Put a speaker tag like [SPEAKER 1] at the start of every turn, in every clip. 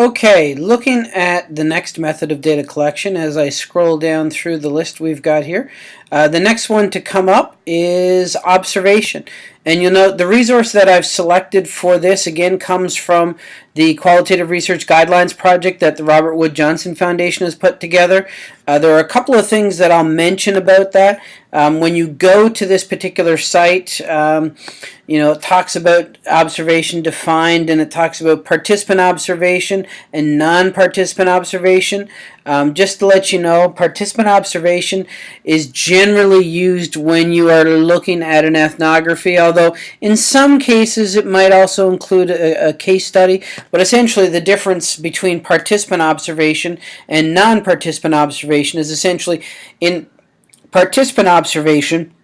[SPEAKER 1] Okay, looking at the next method of data collection as I scroll down through the list we've got here, uh, the next one to come up is observation. And you'll note the resource that I've selected for this again comes from the Qualitative Research Guidelines project that the Robert Wood Johnson Foundation has put together. Uh, there are a couple of things that I'll mention about that. Um, when you go to this particular site, um, you know, it talks about observation defined and it talks about participant observation and non-participant observation. Um, just to let you know, participant observation is generally used when you are looking at an ethnography, although in some cases it might also include a, a case study. But essentially the difference between participant observation and non-participant observation is essentially in participant observation,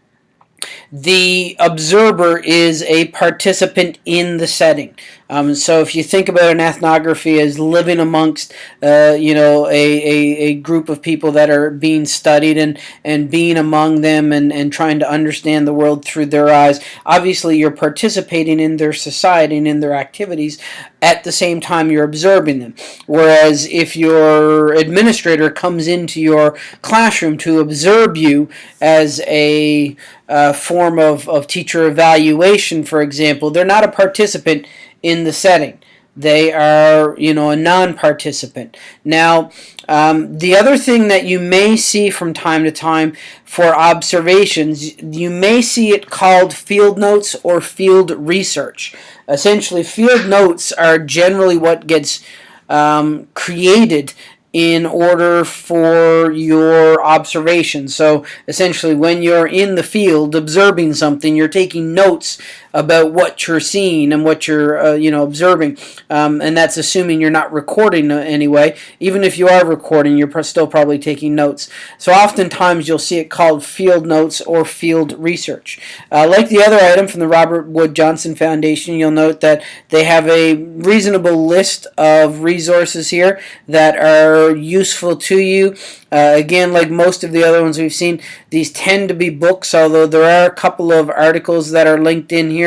[SPEAKER 1] the observer is a participant in the setting. Um, so if you think about an ethnography as living amongst, uh, you know, a, a, a, group of people that are being studied and, and being among them and, and trying to understand the world through their eyes, obviously you're participating in their society and in their activities at the same time you're observing them. Whereas if your administrator comes into your classroom to observe you as a uh, form of, of teacher evaluation, for example, they're not a participant in the setting. They are, you know, a non-participant. Now, um, the other thing that you may see from time to time for observations, you may see it called field notes or field research. Essentially, field notes are generally what gets um, created in order for your observation. So essentially when you're in the field observing something, you're taking notes about what you're seeing and what you're uh, you know observing. Um, and that's assuming you're not recording anyway. Even if you are recording you're still probably taking notes. So oftentimes you'll see it called field notes or field research. Uh, like the other item from the Robert Wood Johnson Foundation you'll note that they have a reasonable list of resources here that are useful to you. Uh, again, like most of the other ones we've seen, these tend to be books, although there are a couple of articles that are linked in here,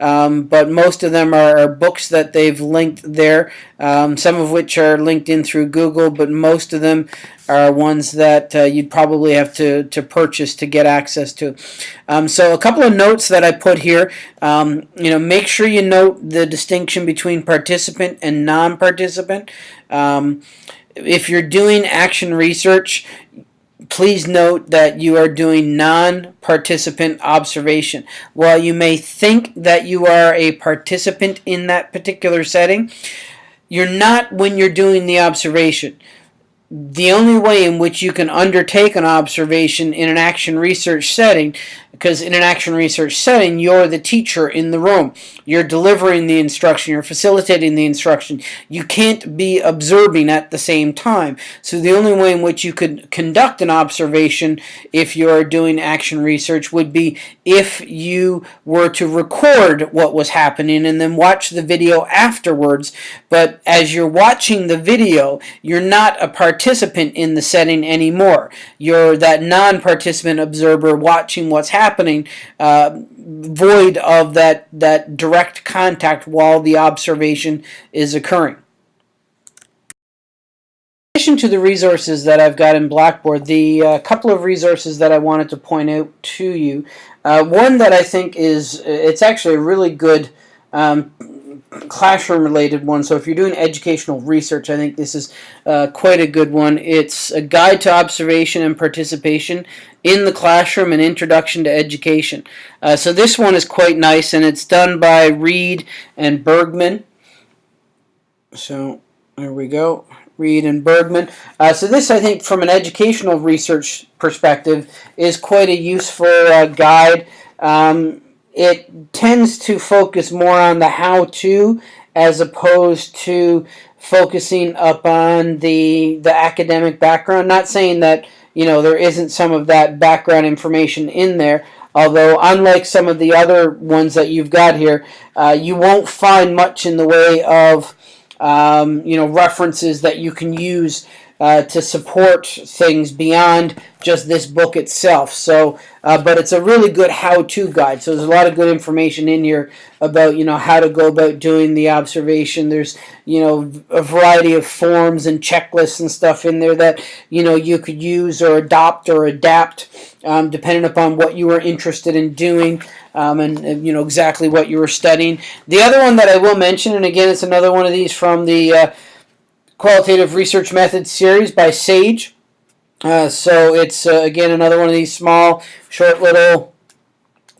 [SPEAKER 1] um, but most of them are, are, books that they've linked there, um, some of which are linked in through Google, but most of them are ones that uh, you'd probably have to, to purchase to get access to. Um, so a couple of notes that I put here, um, you know, make sure you note the distinction between participant and non-participant. Um, if you're doing action research, please note that you are doing non-participant observation. While you may think that you are a participant in that particular setting, you're not when you're doing the observation the only way in which you can undertake an observation in an action research setting, because in an action research setting, you're the teacher in the room. You're delivering the instruction, you're facilitating the instruction. You can't be observing at the same time. So the only way in which you could conduct an observation if you're doing action research would be if you were to record what was happening and then watch the video afterwards. But as you're watching the video, you're not a participant in the setting anymore. You're that non-participant observer watching what's happening, uh, void of that, that direct contact while the observation is occurring. In addition to the resources that I've got in Blackboard, the uh, couple of resources that I wanted to point out to you, uh, one that I think is, it's actually a really good um, classroom related one. So if you're doing educational research, I think this is uh, quite a good one. It's a guide to observation and participation in the classroom and introduction to education. Uh, so this one is quite nice and it's done by Reed and Bergman. So there we go. Reed and Bergman. Uh, so this, I think, from an educational research perspective, is quite a useful uh, guide. Um, it tends to focus more on the how-to as opposed to focusing upon the the academic background. Not saying that you know there isn't some of that background information in there. Although, unlike some of the other ones that you've got here, uh, you won't find much in the way of um, you know references that you can use uh, to support things beyond just this book itself. So, uh, but it's a really good how-to guide. So there's a lot of good information in here about you know how to go about doing the observation. There's you know a variety of forms and checklists and stuff in there that you know you could use or adopt or adapt um, depending upon what you were interested in doing. Um, and, and, you know exactly what you were studying. The other one that I will mention, and again, it's another one of these from the uh, Qualitative Research Methods series by Sage. Uh, so it's uh, again another one of these small, short little.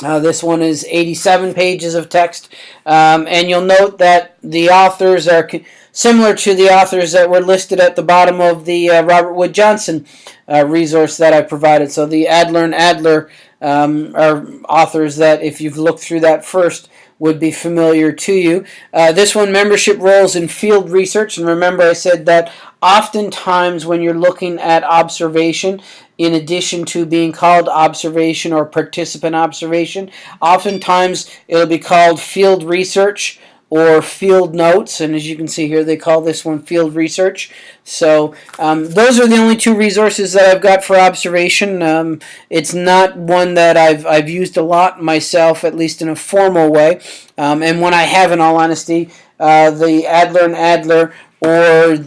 [SPEAKER 1] Uh, this one is 87 pages of text, um, and you'll note that the authors are similar to the authors that were listed at the bottom of the uh, Robert Wood Johnson uh, resource that I provided. So the Adler and Adler um, are authors that, if you've looked through that first, would be familiar to you. Uh, this one, membership roles in field research. And remember I said that oftentimes when you're looking at observation, in addition to being called observation or participant observation, oftentimes it'll be called field research or field notes and as you can see here they call this one field research. So um, those are the only two resources that I've got for observation. Um, it's not one that I've, I've used a lot myself at least in a formal way. Um, and when I have in all honesty uh, the Adler and Adler or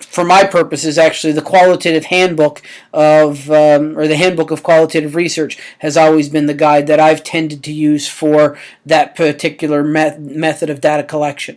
[SPEAKER 1] for my purposes actually the qualitative handbook of um, or the handbook of qualitative research has always been the guide that I've tended to use for that particular met method of data collection